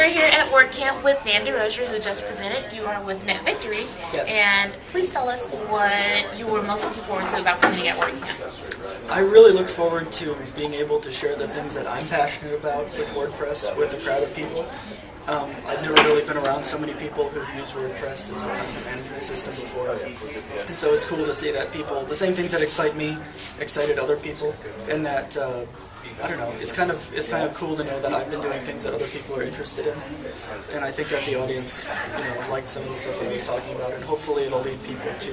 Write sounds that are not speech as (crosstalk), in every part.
we're here at WordCamp with Dan DeRozier, who just presented. You are with Net Victories. Yes. And please tell us what you were most looking forward to about presenting at WordCamp. I really look forward to being able to share the things that I'm passionate about with WordPress with a crowd of people. Um, I've never really been around so many people who've used WordPress as a content management system before. And so it's cool to see that people, the same things that excite me, excited other people, and that, uh, I don't know, it's kind of it's kind of cool to know that I've been doing things that other people are interested in. And I think that the audience, you know, liked some of the stuff that I was talking about, and hopefully it'll lead people to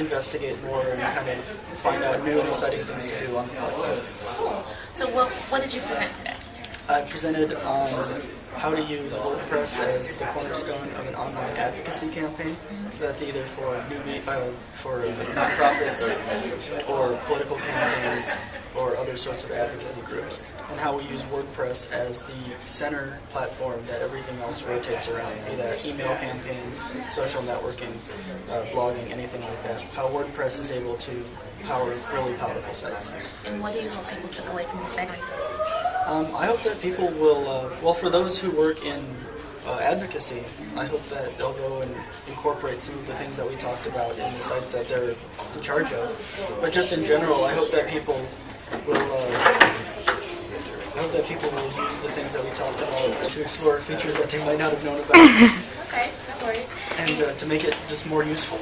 investigate more and kind of find out new and exciting things to do on the platform. Cool. So what, what did you present today? I presented on how to use WordPress as the cornerstone of an online advocacy campaign. So that's either for newbie, uh, for nonprofits, or political campaigns, other sorts of advocacy groups, and how we use WordPress as the center platform that everything else rotates around, be that email campaigns, social networking, uh, blogging, anything like that. How WordPress is able to power really powerful sites. And what do you hope people took away from this segment? Um, I hope that people will, uh, well, for those who work in uh, advocacy, I hope that they'll go and incorporate some of the things that we talked about in the sites that they're in charge of. But just in general, I hope that people hope that people will use the things that we talked about to explore features that they might not have known about, (laughs) Okay, no worries. and uh, to make it just more useful.